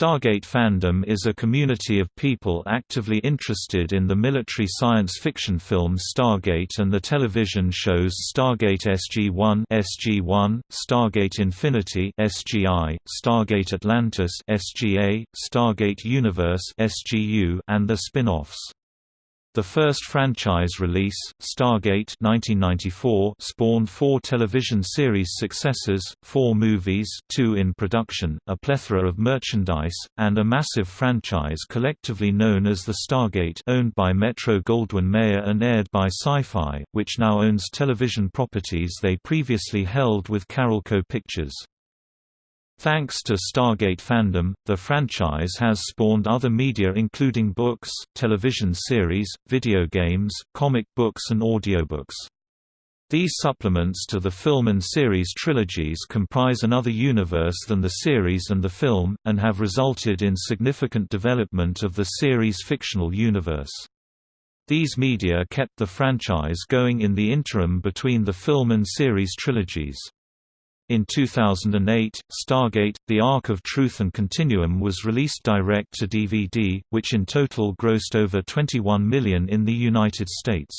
Stargate fandom is a community of people actively interested in the military science fiction film Stargate and the television shows Stargate SG-1 (SG-1), Stargate Infinity (SGI), Stargate Atlantis (SGA), Stargate Universe (SGU), and the spin-offs. The first franchise release, Stargate 1994, spawned four television series successors, four movies two in production, a plethora of merchandise, and a massive franchise collectively known as the Stargate owned by Metro-Goldwyn-Mayer and aired by Sci-Fi, which now owns television properties they previously held with Carolco Pictures. Thanks to Stargate fandom, the franchise has spawned other media including books, television series, video games, comic books and audiobooks. These supplements to the film and series trilogies comprise another universe than the series and the film, and have resulted in significant development of the series' fictional universe. These media kept the franchise going in the interim between the film and series trilogies. In 2008, Stargate, The Ark of Truth and Continuum was released direct to DVD, which in total grossed over 21 million in the United States.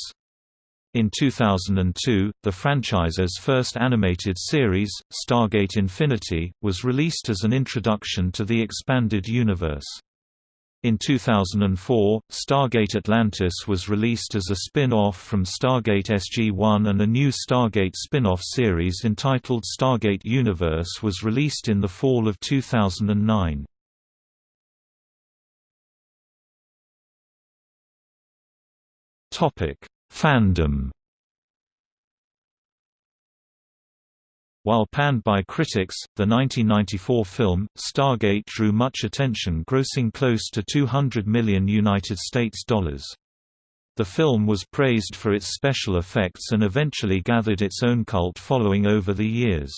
In 2002, the franchise's first animated series, Stargate Infinity, was released as an introduction to the expanded universe. In 2004, Stargate Atlantis was released as a spin-off from Stargate SG-1 and a new Stargate spin-off series entitled Stargate Universe was released in the fall of 2009. Fandom While panned by critics, the 1994 film, Stargate drew much attention grossing close to 200 million United States dollars. The film was praised for its special effects and eventually gathered its own cult following over the years.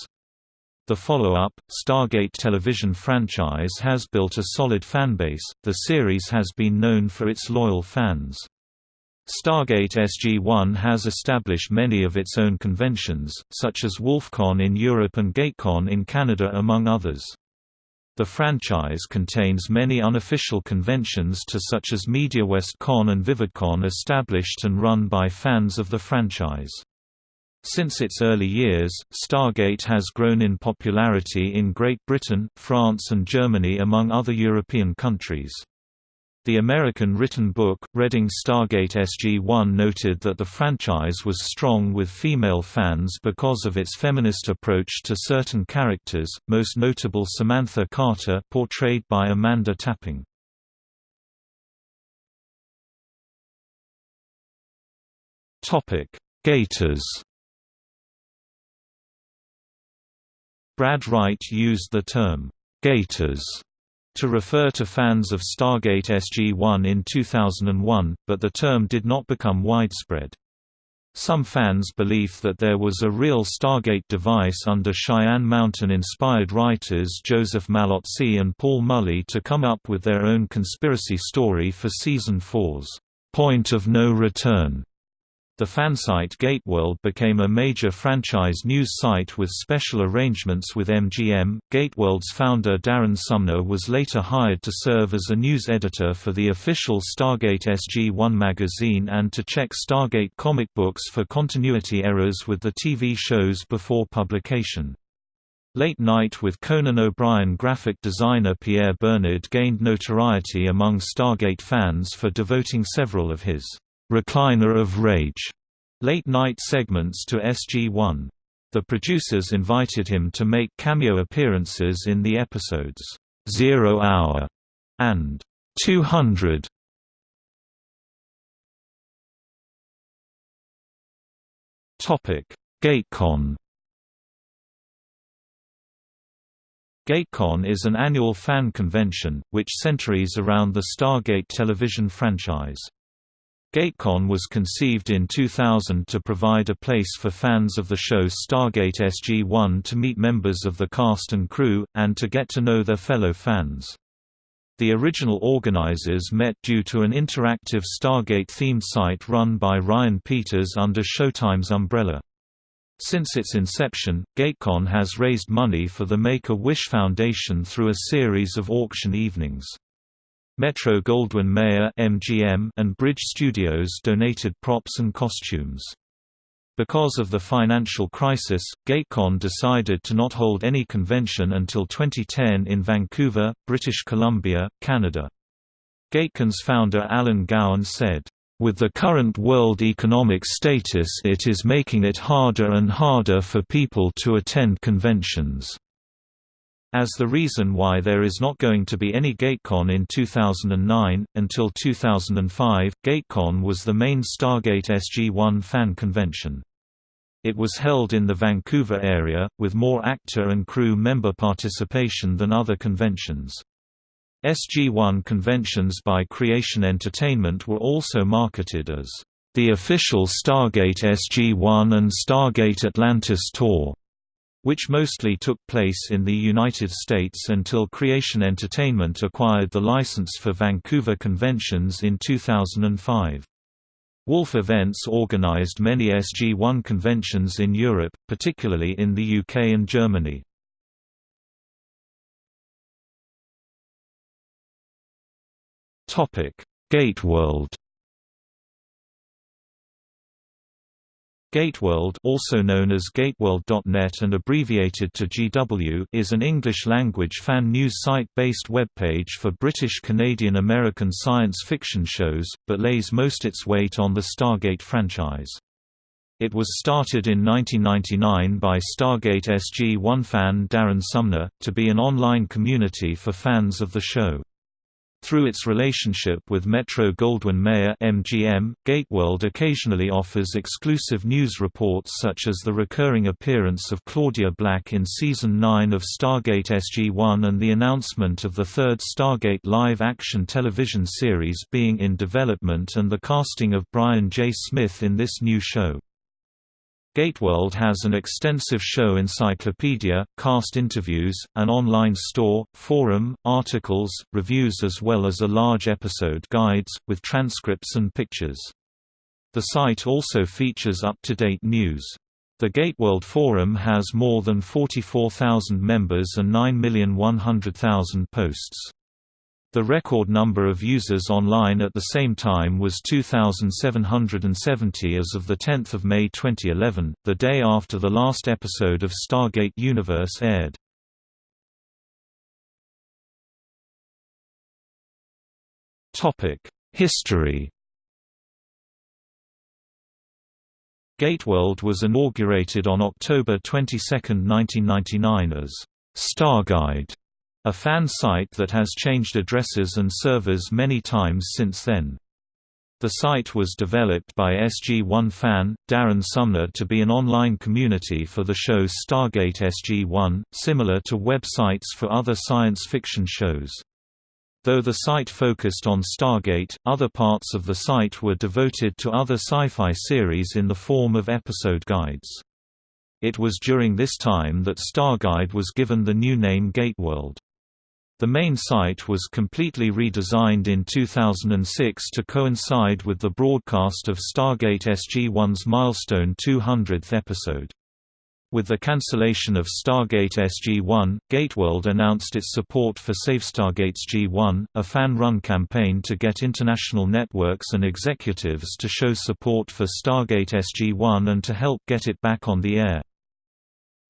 The follow-up, Stargate television franchise has built a solid fanbase, the series has been known for its loyal fans. Stargate SG-1 has established many of its own conventions, such as WolfCon in Europe and GateCon in Canada among others. The franchise contains many unofficial conventions to such as MediaWest Con and VividCon established and run by fans of the franchise. Since its early years, Stargate has grown in popularity in Great Britain, France and Germany among other European countries. The American written book, Reading Stargate SG-1 noted that the franchise was strong with female fans because of its feminist approach to certain characters, most notable Samantha Carter portrayed by Amanda Tapping. Gators Brad Wright used the term, "'Gators' to refer to fans of Stargate SG-1 in 2001, but the term did not become widespread. Some fans believe that there was a real Stargate device under Cheyenne Mountain-inspired writers Joseph Mallozzi and Paul Mullie to come up with their own conspiracy story for Season 4's "'Point of No Return' The fansite GateWorld became a major franchise news site with special arrangements with MGM. GateWorld's founder Darren Sumner was later hired to serve as a news editor for the official Stargate SG-1 magazine and to check Stargate comic books for continuity errors with the TV shows before publication. Late Night with Conan O'Brien graphic designer Pierre Bernard gained notoriety among Stargate fans for devoting several of his Recliner of Rage late-night segments to SG-1. The producers invited him to make cameo appearances in the episodes, Zero Hour and 200. Topic: GateCon. GateCon is an annual fan convention, which centers around the Stargate television franchise. GateCon was conceived in 2000 to provide a place for fans of the show Stargate SG-1 to meet members of the cast and crew, and to get to know their fellow fans. The original organizers met due to an interactive Stargate-themed site run by Ryan Peters under Showtime's umbrella. Since its inception, GateCon has raised money for the Make-A-Wish Foundation through a series of auction evenings. Metro-Goldwyn-Mayer and Bridge Studios donated props and costumes. Because of the financial crisis, GateCon decided to not hold any convention until 2010 in Vancouver, British Columbia, Canada. GateCon's founder Alan Gowan said, with the current world economic status it is making it harder and harder for people to attend conventions. As the reason why there is not going to be any GateCon in 2009, until 2005, GateCon was the main Stargate SG-1 fan convention. It was held in the Vancouver area, with more actor and crew member participation than other conventions. SG-1 conventions by Creation Entertainment were also marketed as the official Stargate SG-1 and Stargate Atlantis tour, which mostly took place in the United States until Creation Entertainment acquired the license for Vancouver conventions in 2005. Wolf Events organized many SG-1 conventions in Europe, particularly in the UK and Germany. Gateworld. Gateworld also known as gateworld.net and abbreviated to GW is an English-language fan news site-based webpage for British Canadian American science fiction shows, but lays most its weight on the Stargate franchise. It was started in 1999 by Stargate SG-1 fan Darren Sumner, to be an online community for fans of the show. Through its relationship with Metro-Goldwyn-Mayer (MGM), Gateworld occasionally offers exclusive news reports such as the recurring appearance of Claudia Black in season 9 of Stargate SG-1 and the announcement of the third Stargate live-action television series being in development and the casting of Brian J. Smith in this new show. Gateworld has an extensive show encyclopedia, cast interviews, an online store, forum, articles, reviews as well as a large episode guides, with transcripts and pictures. The site also features up-to-date news. The Gateworld forum has more than 44,000 members and 9,100,000 posts. The record number of users online at the same time was 2,770 as of 10 May 2011, the day after the last episode of Stargate Universe aired. History Gateworld was inaugurated on October 22, 1999 as Starguide a fan site that has changed addresses and servers many times since then. The site was developed by SG-1 fan, Darren Sumner to be an online community for the show Stargate SG-1, similar to websites for other science fiction shows. Though the site focused on Stargate, other parts of the site were devoted to other sci-fi series in the form of episode guides. It was during this time that Starguide was given the new name Gateworld. The main site was completely redesigned in 2006 to coincide with the broadcast of Stargate SG-1's milestone 200th episode. With the cancellation of Stargate SG-1, Gateworld announced its support for Save Stargate SG-1, a fan-run campaign to get international networks and executives to show support for Stargate SG-1 and to help get it back on the air.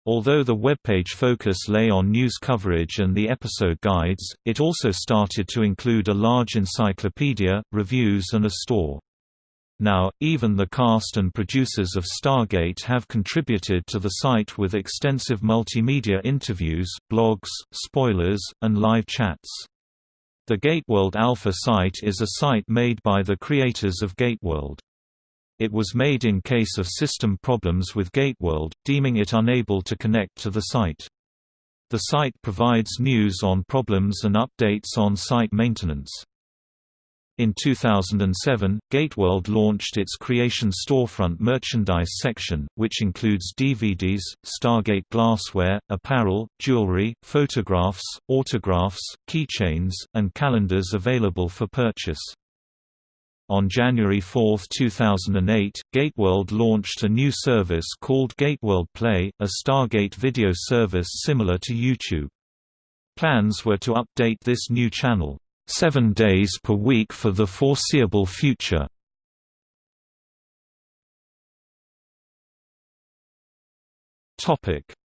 Although the webpage focus lay on news coverage and the episode guides, it also started to include a large encyclopedia, reviews and a store. Now, even the cast and producers of Stargate have contributed to the site with extensive multimedia interviews, blogs, spoilers, and live chats. The Gateworld Alpha site is a site made by the creators of Gateworld. It was made in case of system problems with Gateworld, deeming it unable to connect to the site. The site provides news on problems and updates on site maintenance. In 2007, Gateworld launched its Creation Storefront merchandise section, which includes DVDs, Stargate glassware, apparel, jewelry, photographs, autographs, keychains, and calendars available for purchase. On January 4, 2008, GateWorld launched a new service called GateWorld Play, a Stargate video service similar to YouTube. Plans were to update this new channel, seven days per week for the foreseeable future.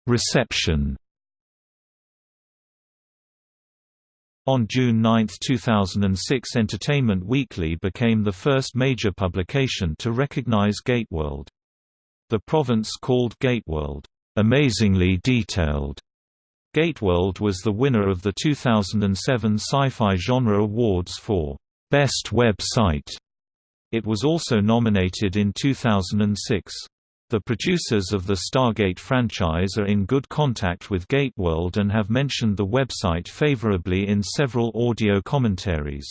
Reception On June 9, 2006 Entertainment Weekly became the first major publication to recognize GateWorld. The province called GateWorld, "...amazingly detailed." GateWorld was the winner of the 2007 Sci-Fi Genre Awards for "...best website." It was also nominated in 2006. The producers of the Stargate franchise are in good contact with GateWorld and have mentioned the website favorably in several audio commentaries.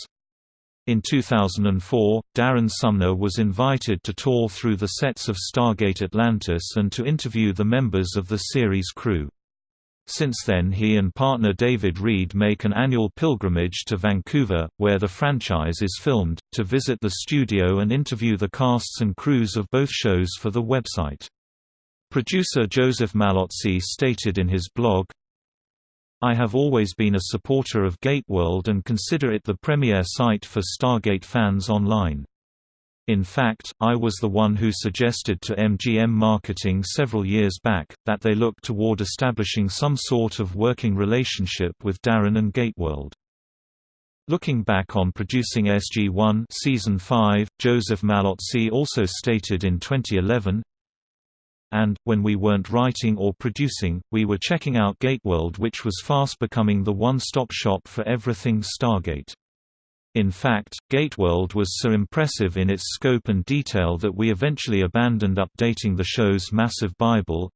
In 2004, Darren Sumner was invited to tour through the sets of Stargate Atlantis and to interview the members of the series crew. Since then he and partner David Reed make an annual pilgrimage to Vancouver, where the franchise is filmed, to visit the studio and interview the casts and crews of both shows for the website. Producer Joseph Mallozzi stated in his blog, I have always been a supporter of GateWorld and consider it the premier site for Stargate fans online. In fact, I was the one who suggested to MGM Marketing several years back, that they look toward establishing some sort of working relationship with Darren and GateWorld. Looking back on producing SG-1 season 5, Joseph Mallozzi also stated in 2011, and, when we weren't writing or producing, we were checking out GateWorld which was fast becoming the one-stop shop for everything Stargate. In fact, GateWorld was so impressive in its scope and detail that we eventually abandoned updating the show's massive Bible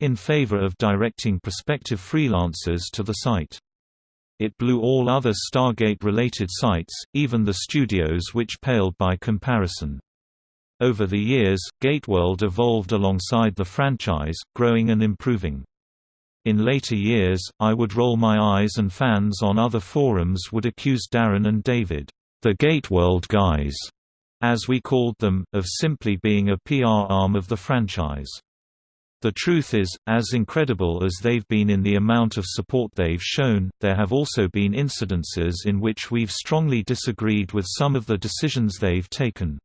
in favor of directing prospective freelancers to the site. It blew all other Stargate-related sites, even the studios which paled by comparison. Over the years, GateWorld evolved alongside the franchise, growing and improving. In later years, I would roll my eyes and fans on other forums would accuse Darren and David, the GateWorld guys, as we called them, of simply being a PR arm of the franchise. The truth is, as incredible as they've been in the amount of support they've shown, there have also been incidences in which we've strongly disagreed with some of the decisions they've taken.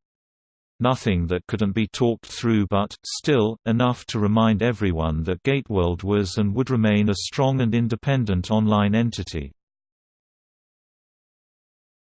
Nothing that couldn't be talked through but, still, enough to remind everyone that GateWorld was and would remain a strong and independent online entity.